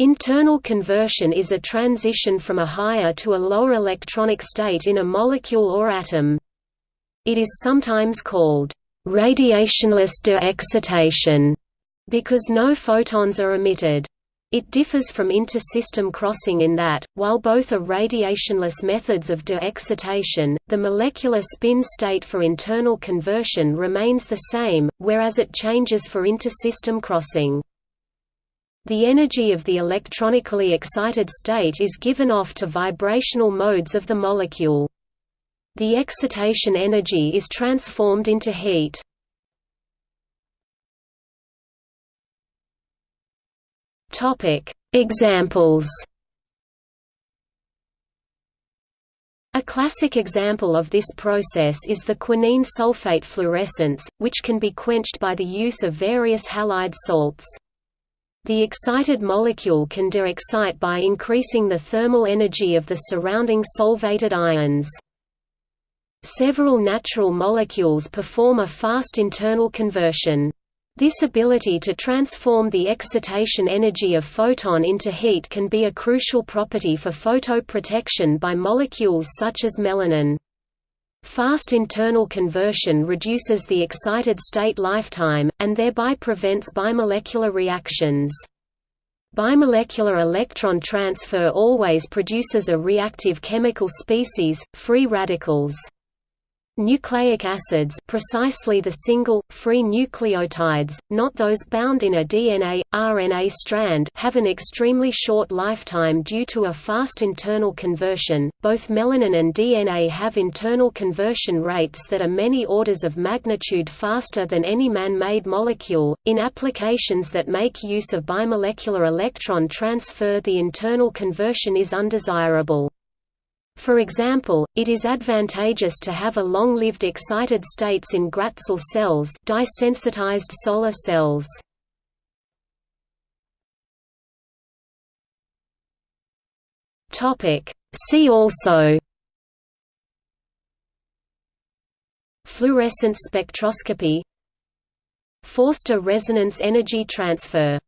Internal conversion is a transition from a higher to a lower electronic state in a molecule or atom. It is sometimes called radiationless de-excitation because no photons are emitted. It differs from intersystem crossing in that, while both are radiationless methods of de-excitation, the molecular spin state for internal conversion remains the same, whereas it changes for intersystem crossing. The energy of the electronically excited state is given off to vibrational modes of the molecule. The excitation energy is transformed into heat. Examples A classic example of this process is the quinine sulfate fluorescence, which can be quenched by the use of various halide salts. The excited molecule can de-excite by increasing the thermal energy of the surrounding solvated ions. Several natural molecules perform a fast internal conversion. This ability to transform the excitation energy of photon into heat can be a crucial property for photoprotection by molecules such as melanin. Fast internal conversion reduces the excited state lifetime, and thereby prevents bimolecular reactions. Bimolecular electron transfer always produces a reactive chemical species, free radicals. Nucleic acids precisely the single, free nucleotides, not those bound in a DNA, RNA strand have an extremely short lifetime due to a fast internal conversion. Both melanin and DNA have internal conversion rates that are many orders of magnitude faster than any man-made molecule. In applications that make use of bimolecular electron transfer the internal conversion is undesirable. For example, it is advantageous to have a long-lived excited states in Gratzel cells dye-sensitized solar cells. See also. Fluorescence spectroscopy. Forster resonance energy transfer